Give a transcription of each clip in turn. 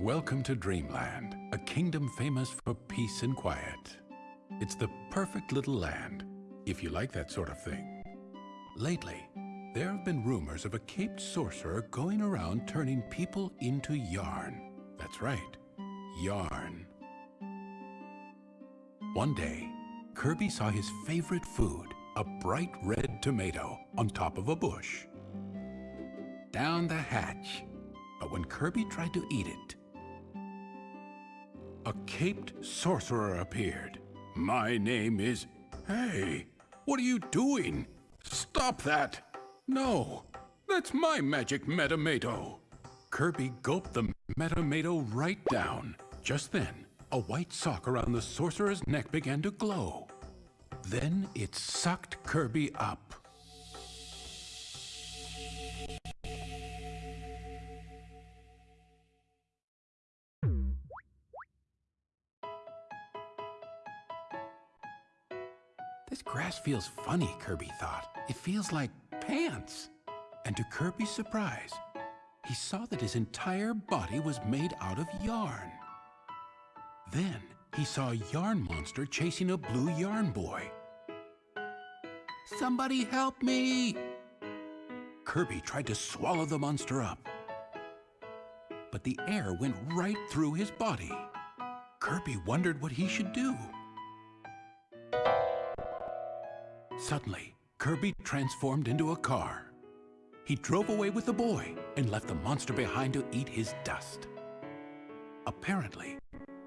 Welcome to Dreamland, a kingdom famous for peace and quiet. It's the perfect little land, if you like that sort of thing. Lately, there have been rumors of a caped sorcerer going around turning people into yarn. That's right, yarn. One day, Kirby saw his favorite food, a bright red tomato, on top of a bush. Down the hatch. But when Kirby tried to eat it, a caped sorcerer appeared. My name is... Hey, what are you doing? Stop that! No, that's my magic Metamato. Kirby gulped the Metamato right down. Just then, a white sock around the sorcerer's neck began to glow. Then it sucked Kirby up. Feels funny, Kirby thought. It feels like pants. And to Kirby's surprise, he saw that his entire body was made out of yarn. Then he saw a yarn monster chasing a blue yarn boy. Somebody help me! Kirby tried to swallow the monster up. But the air went right through his body. Kirby wondered what he should do. Suddenly, Kirby transformed into a car. He drove away with the boy and left the monster behind to eat his dust. Apparently,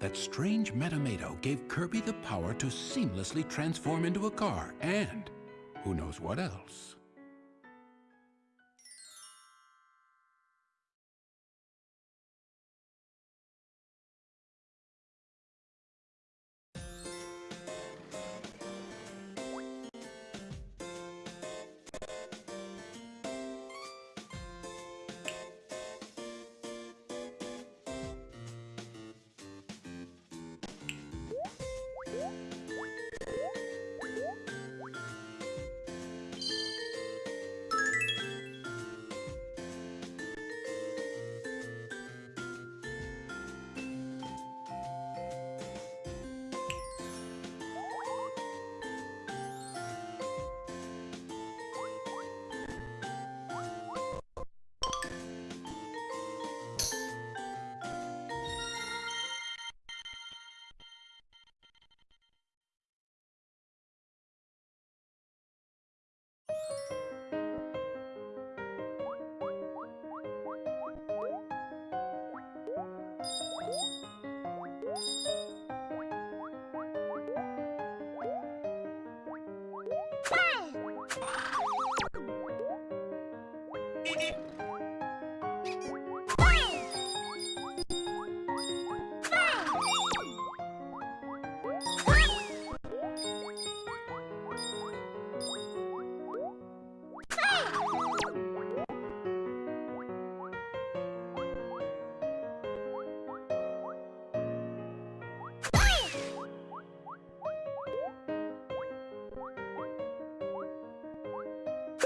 that strange Metamato gave Kirby the power to seamlessly transform into a car and who knows what else.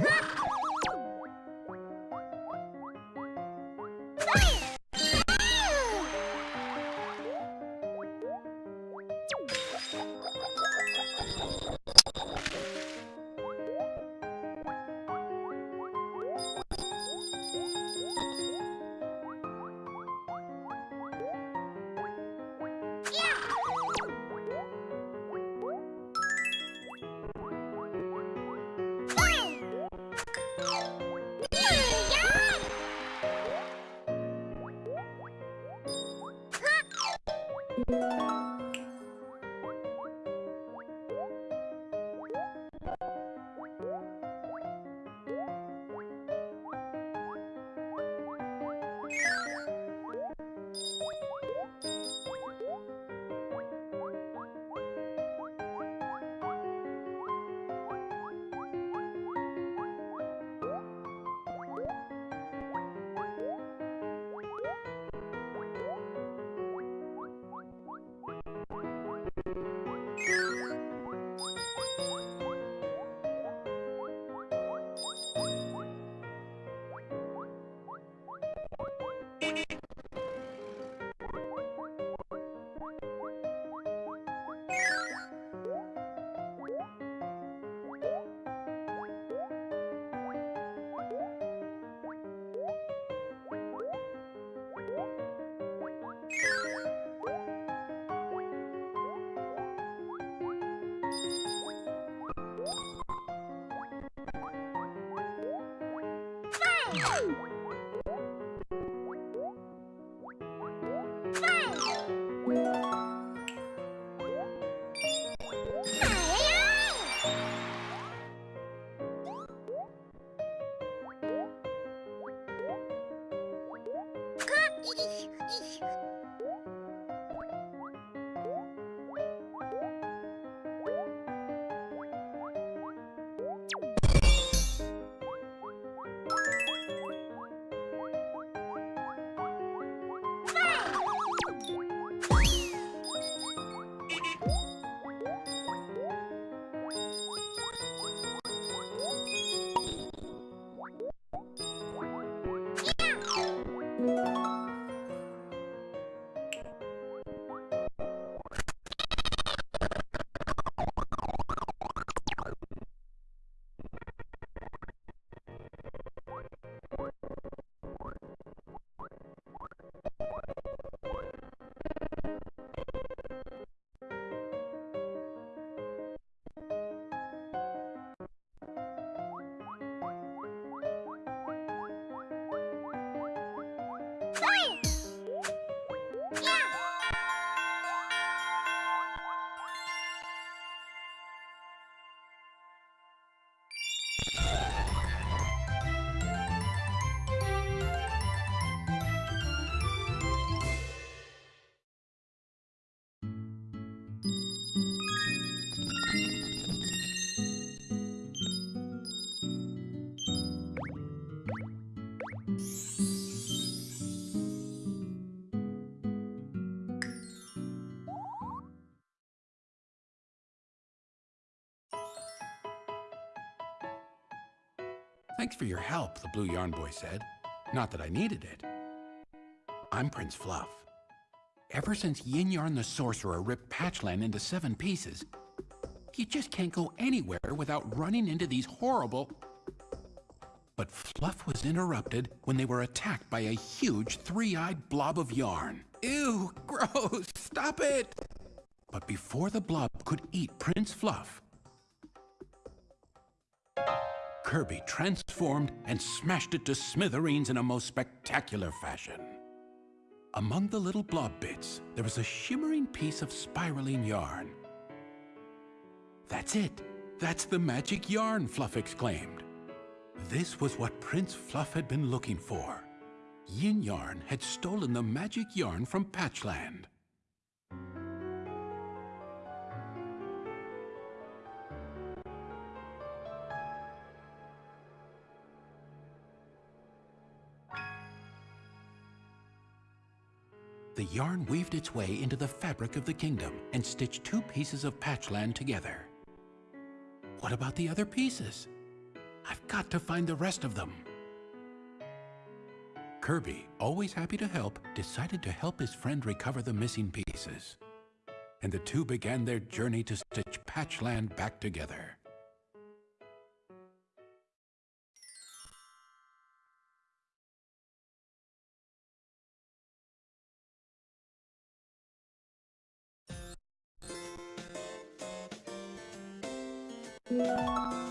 Ha ha! you Woo! Thanks for your help, the Blue Yarn Boy said. Not that I needed it. I'm Prince Fluff. Ever since Yin Yarn the Sorcerer ripped Patchland into seven pieces, you just can't go anywhere without running into these horrible... But Fluff was interrupted when they were attacked by a huge three-eyed blob of yarn. Ew, gross, stop it! But before the blob could eat Prince Fluff, Kirby transformed and smashed it to smithereens in a most spectacular fashion. Among the little blob bits, there was a shimmering piece of spiraling yarn. That's it. That's the magic yarn, Fluff exclaimed. This was what Prince Fluff had been looking for. Yin Yarn had stolen the magic yarn from Patchland. The yarn weaved its way into the fabric of the kingdom and stitched two pieces of patchland together. What about the other pieces? I've got to find the rest of them. Kirby, always happy to help, decided to help his friend recover the missing pieces. And the two began their journey to stitch Patchland back together. Música